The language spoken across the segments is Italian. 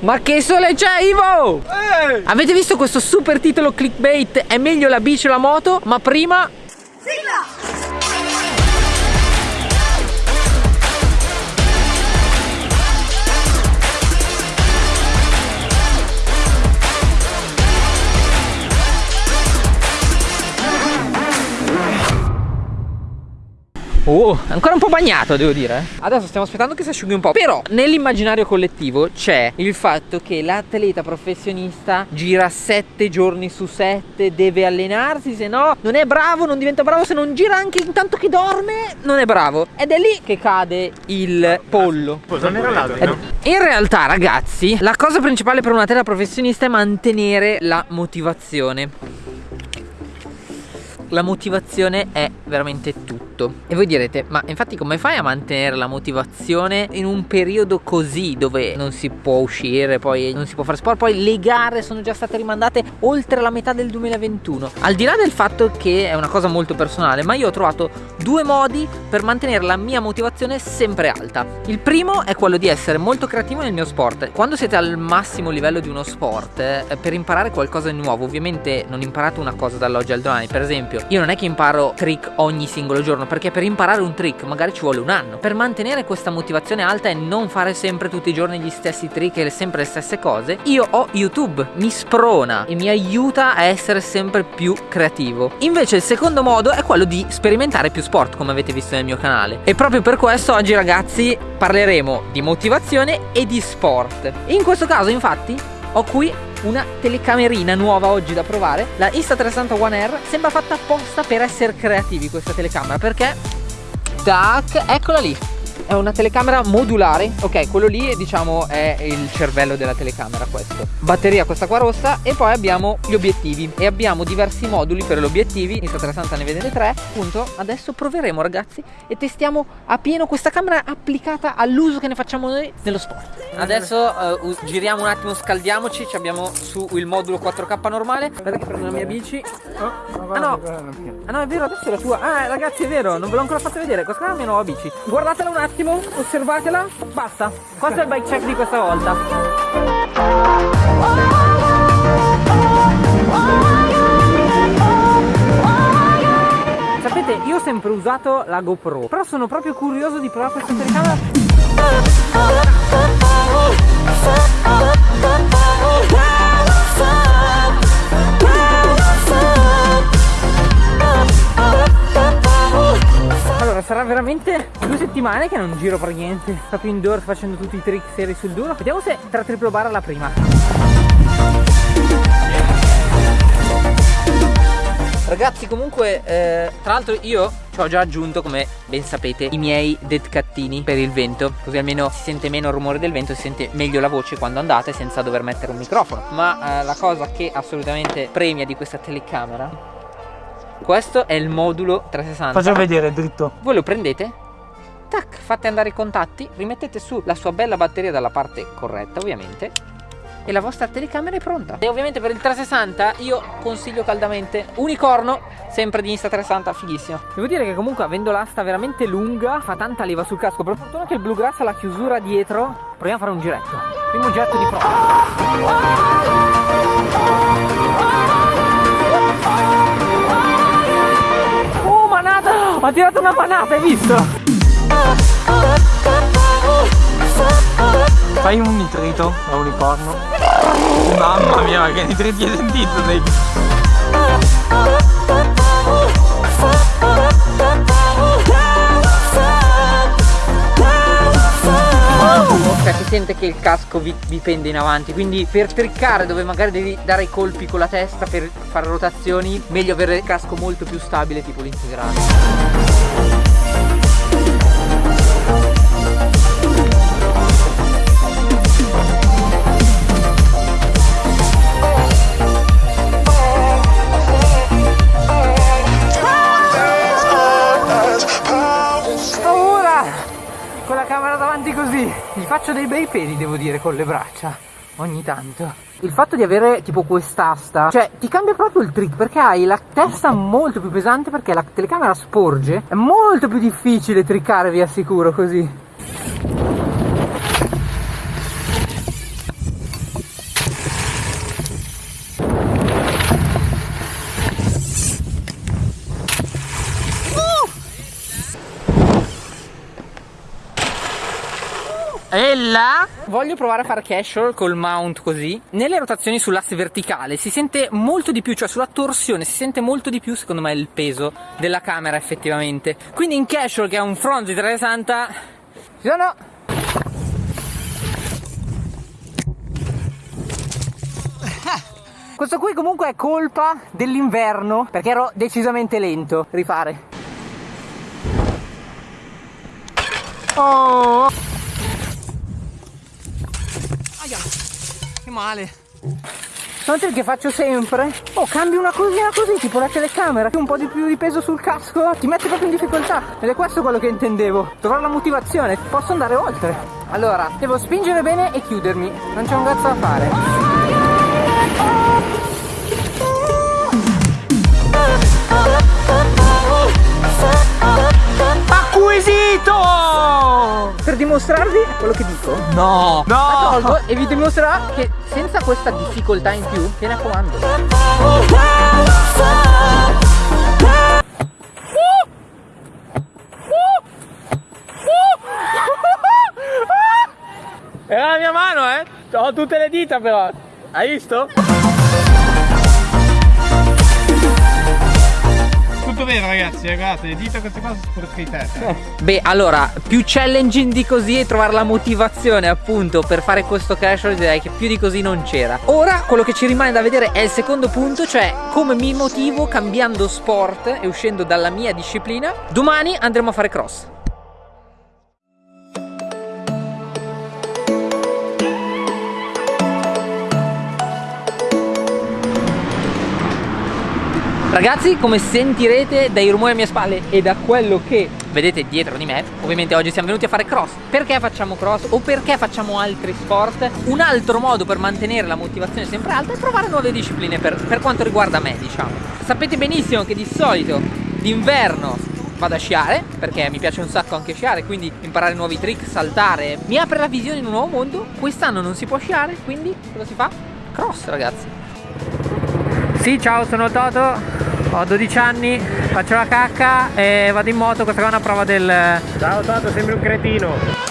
Ma che sole c'è Ivo? Ehi! Avete visto questo super titolo clickbait? È meglio la bici o la moto? Ma prima... Oh, ancora un po' bagnato devo dire Adesso stiamo aspettando che si asciughi un po' Però nell'immaginario collettivo c'è il fatto che l'atleta professionista gira 7 giorni su 7 Deve allenarsi Se no non è bravo, non diventa bravo Se non gira anche intanto che dorme Non è bravo. Ed è lì che cade il pollo. Non era l'altro In realtà ragazzi La cosa principale per un atleta professionista è mantenere la motivazione. La motivazione è veramente tutto. E voi direte ma infatti come fai a mantenere la motivazione in un periodo così dove non si può uscire poi non si può fare sport? Poi le gare sono già state rimandate oltre la metà del 2021 Al di là del fatto che è una cosa molto personale ma io ho trovato due modi per mantenere la mia motivazione sempre alta. Il primo è quello di essere molto creativo nel mio sport. Quando siete al massimo livello di uno sport eh, per imparare qualcosa di nuovo ovviamente non imparate una cosa dall'oggi al domani. Per esempio io non è che imparo trick ogni singolo giorno perché per imparare un trick magari ci vuole un anno. Per mantenere questa motivazione alta e non fare sempre tutti i giorni gli stessi trick e sempre le stesse cose io ho YouTube mi sprona e mi aiuta a essere sempre più creativo. Invece il secondo modo è quello di sperimentare più sport come avete visto nel mio canale. E proprio per questo oggi ragazzi parleremo di motivazione e di sport. In questo caso infatti ho qui una telecamerina nuova oggi da provare. La Insta360 One R sembra fatta apposta per essere creativi questa telecamera Perché, tac, eccola lì è una telecamera modulare ok quello lì diciamo è il cervello della telecamera questo. Batteria questa qua rossa e poi abbiamo gli obiettivi. E abbiamo diversi moduli per gli obiettivi. Insta360 ne vedete tre. Appunto adesso proveremo ragazzi e testiamo a pieno questa camera applicata all'uso che ne facciamo noi nello sport. Adesso uh, giriamo un attimo scaldiamoci. Abbiamo su il modulo 4k normale. Aspetta che prendo la mia bici. Oh, ah no. ah no è vero adesso è la tua. Ah ragazzi è vero non ve l'ho ancora fatto vedere. Questa è la mia nuova bici. Guardatela un attimo attimo, osservatela, basta. Questo è il bike check di questa volta. Sapete, io ho sempre usato la GoPro, però sono proprio curioso di provare questa telecamera. sarà settimane che non giro per niente Proprio indoor facendo tutti i trick seri sul duro Vediamo se tra triplo bar alla prima Ragazzi comunque eh, tra l'altro io ci ho già aggiunto come ben sapete i miei dead cattini per il vento Così almeno si sente meno il rumore del vento, si sente meglio la voce quando andate senza dover mettere un microfono Ma eh, la cosa che assolutamente premia di questa telecamera questo è il modulo 360. Faccio vedere dritto. Voi lo prendete, tac, fate andare i contatti, rimettete su la sua bella batteria dalla parte corretta ovviamente e la vostra telecamera è pronta. E ovviamente per il 360 io consiglio caldamente Unicorno, sempre di Insta360, fighissimo. Devo dire che comunque avendo l'asta veramente lunga fa tanta leva sul casco, per fortuna che il Bluegrass ha la chiusura dietro. Proviamo a fare un giretto. Primo getto di prova. Ha tirato una panata, hai visto? Fai un nitrito da unicorno. Mamma mia, che nitriti hai sentito? Dai. cioè si sente che il casco vi, vi, pende in avanti quindi per triccare dove magari devi dare i colpi con la testa per fare rotazioni meglio avere il casco molto più stabile tipo l'integrale con le braccia Ogni tanto. Il fatto di avere tipo quest'asta Cioè ti cambia proprio il trick Perché hai la testa molto più pesante Perché la telecamera sporge. È molto più difficile triccare vi assicuro così voglio provare a fare casual col mount così nelle rotazioni sull'asse verticale si sente molto di più cioè sulla torsione si sente molto di più secondo me il peso della camera effettivamente quindi in casual che ha un front di 360 ci sono Questo qui comunque è colpa dell'inverno perché ero decisamente lento. Rifare. Oh! Aia! Che male! Trick che faccio sempre. Oh, cambi una cosina così, tipo la telecamera, un po' di più di peso sul casco, ti mette proprio in difficoltà. Ed è questo quello che intendevo. Trovare la motivazione, posso andare oltre. Allora, devo spingere bene e chiudermi. Non c'è un cazzo da fare. Acquisito! Per dimostrarvi quello che dico No! No! La tolgo e vi dimostrerà che senza questa difficoltà in più viene a comando È la mia mano eh! Ho tutte le dita però! Hai visto? Tutto vero ragazzi, eh, guardate, le dita queste cose sono. Eh. Beh, allora, più challenging di così e trovare la motivazione appunto per fare questo casual direi che più di così non c'era. Ora quello che ci rimane da vedere è il secondo punto, cioè come mi motivo cambiando sport e uscendo dalla mia disciplina. Domani andremo a fare cross. Ragazzi come sentirete dai rumori alle mie spalle e da quello che vedete dietro di me Ovviamente oggi siamo venuti a fare cross. Perché facciamo cross o perché facciamo altri sport? Un altro modo per mantenere la motivazione sempre alta è provare nuove discipline per, per quanto riguarda me diciamo. Sapete benissimo che di solito d'inverno vado a sciare perché mi piace un sacco anche sciare quindi imparare nuovi trick, saltare. Mi apre la visione in un nuovo mondo. Quest'anno non si può sciare quindi cosa si fa? cross ragazzi. Sì ciao sono Toto ho 12 anni, faccio la cacca e vado in moto, questa qua è una prova del... Ciao Toto, sembri un cretino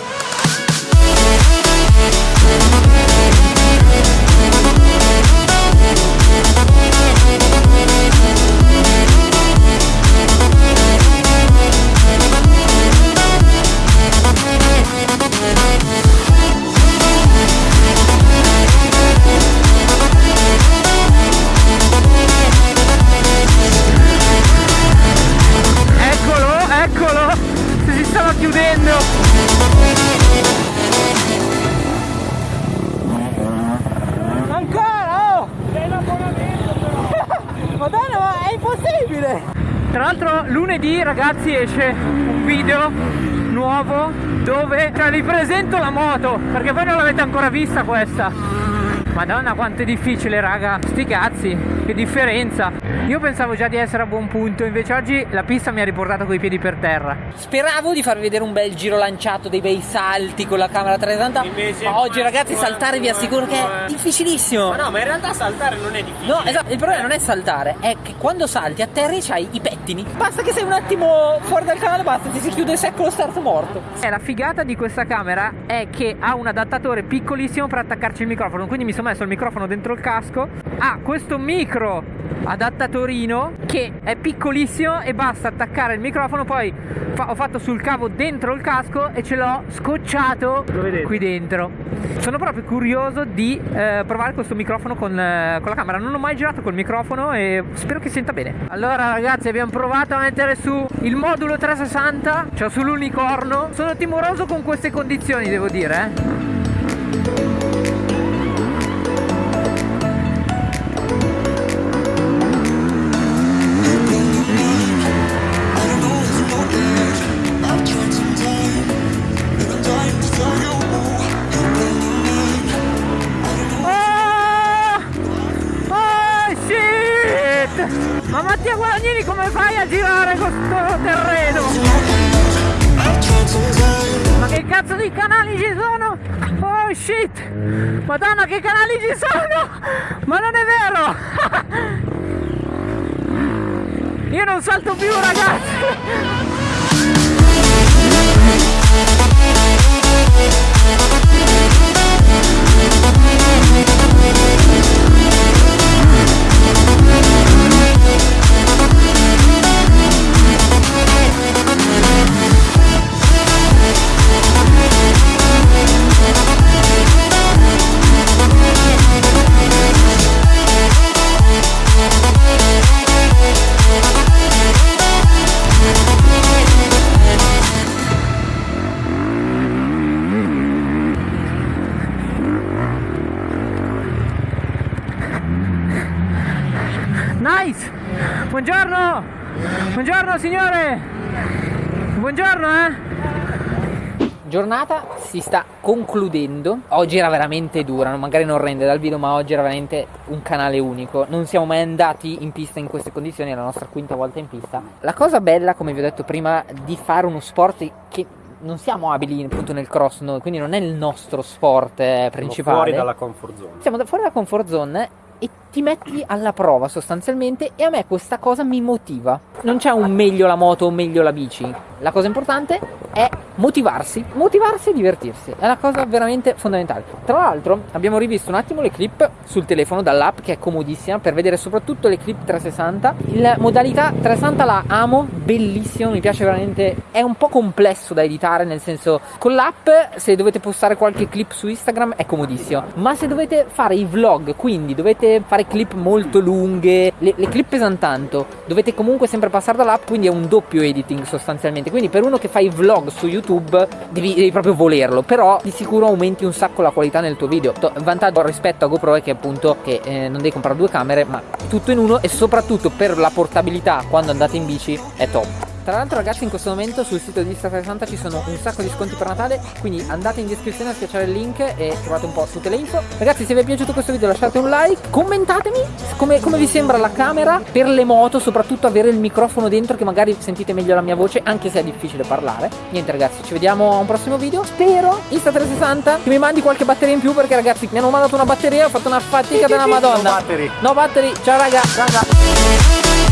ragazzi esce un video nuovo dove cioè, vi presento la moto perché voi non l'avete ancora vista questa. Madonna quanto è difficile raga Sti cazzi Che differenza Io pensavo già di essere a buon punto Invece oggi la pista mi ha riportato coi piedi per terra. Speravo di farvi vedere un bel giro lanciato Dei bei salti con la camera 360 Invece, Ma oggi ragazzi saltare vi assicuro che è difficilissimo. Ma no ma in realtà saltare non è difficile. No esatto Il problema non è saltare È che quando salti a terra c'hai i pettini. Basta che sei un attimo fuori dal canale Basta ti si chiude secco lo start morto. E la figata di questa camera È che ha un adattatore piccolissimo per attaccarci il microfono Quindi mi sono messo il microfono dentro il casco. Ha questo micro adattatorino che è piccolissimo e basta attaccare il microfono poi fa ho fatto sul cavo dentro il casco e ce l'ho scocciato qui dentro. Sono proprio curioso di eh, provare questo microfono con, eh, con la camera. Non ho mai girato col microfono e spero che senta bene. Allora ragazzi abbiamo provato a mettere su il modulo 360 cioè sull'unicorno. Sono timoroso con queste condizioni devo dire eh come fai a girare questo terreno? Ma che cazzo di canali ci sono? Oh shit! Madonna che canali ci sono! Ma non è vero! Io non salto più ragazzi! Nice! Buongiorno! Buongiorno signore! Buongiorno eh! giornata si sta concludendo. Oggi era veramente dura, magari non rende dal video, ma oggi era veramente un canale unico. Non siamo mai andati in pista in queste condizioni, è la nostra quinta volta in pista. La cosa bella, come vi ho detto prima, di fare uno sport che non siamo abili appunto nel cross noi, quindi non è il nostro sport eh, principale. Siamo fuori dalla comfort zone. Siamo fuori dalla comfort zone e ti metti alla prova sostanzialmente e a me questa cosa mi motiva. Non c'è un meglio la moto o meglio la bici. La cosa importante è motivarsi, motivarsi e divertirsi. È una cosa veramente fondamentale. Tra l'altro abbiamo rivisto un attimo le clip sul telefono dall'app che è comodissima per vedere soprattutto le clip 360. La modalità 360 la amo, bellissimo, mi piace veramente. È un po' complesso da editare, nel senso con l'app se dovete postare qualche clip su Instagram è comodissimo, ma se dovete fare i vlog, quindi dovete fare clip molto lunghe, le, le clip pesano tanto, dovete comunque sempre passare dall'app, quindi è un doppio editing sostanzialmente. Quindi per uno che fa i vlog su YouTube devi, devi proprio volerlo, però di sicuro aumenti un sacco la qualità nel tuo video. Il vantaggio rispetto a GoPro è che appunto che eh, non devi comprare due camere, ma tutto in uno e soprattutto per la portabilità quando andate in bici è top. Tra l'altro ragazzi in questo momento sul sito di Insta360 ci sono un sacco di sconti per Natale Quindi andate in descrizione a schiacciare il link e trovate un po' tutte le info. Ragazzi se vi è piaciuto questo video lasciate un like Commentatemi come, come vi sembra la camera per le moto Soprattutto avere il microfono dentro che magari sentite meglio la mia voce Anche se è difficile parlare. Niente ragazzi ci vediamo a un prossimo video. Spero! Insta360 che mi mandi qualche batteria in più Perché ragazzi mi hanno mandato una batteria Ho fatto una fatica della madonna No battery. No battery. Ciao raga, raga